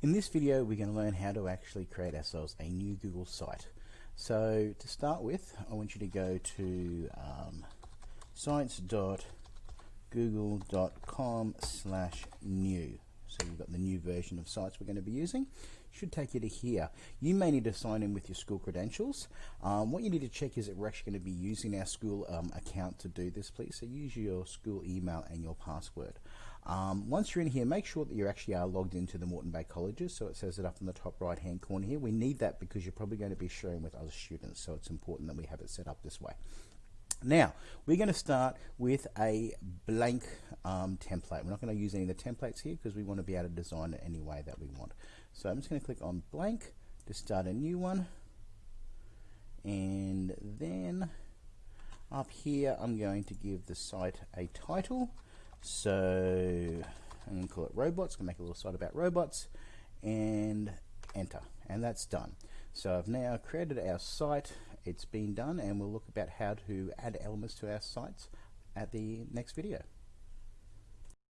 In this video we're going to learn how to actually create ourselves a new Google site. So to start with I want you to go to um, sites.google.com slash new. So you've got the new version of sites we're going to be using. Should take you to here. You may need to sign in with your school credentials. Um, what you need to check is that we're actually going to be using our school um, account to do this, please. So use your school email and your password. Um, once you're in here, make sure that you actually are logged into the Moreton Bay Colleges. So it says it up in the top right hand corner here. We need that because you're probably going to be sharing with other students. So it's important that we have it set up this way. Now, we're going to start with a blank um, template. We're not going to use any of the templates here because we want to be able to design it any way that we want. So I'm just going to click on blank to start a new one. And then up here, I'm going to give the site a title. So I'm going to call it robots, going to make a little site about robots and enter and that's done. So I've now created our site, it's been done and we'll look about how to add elements to our sites at the next video.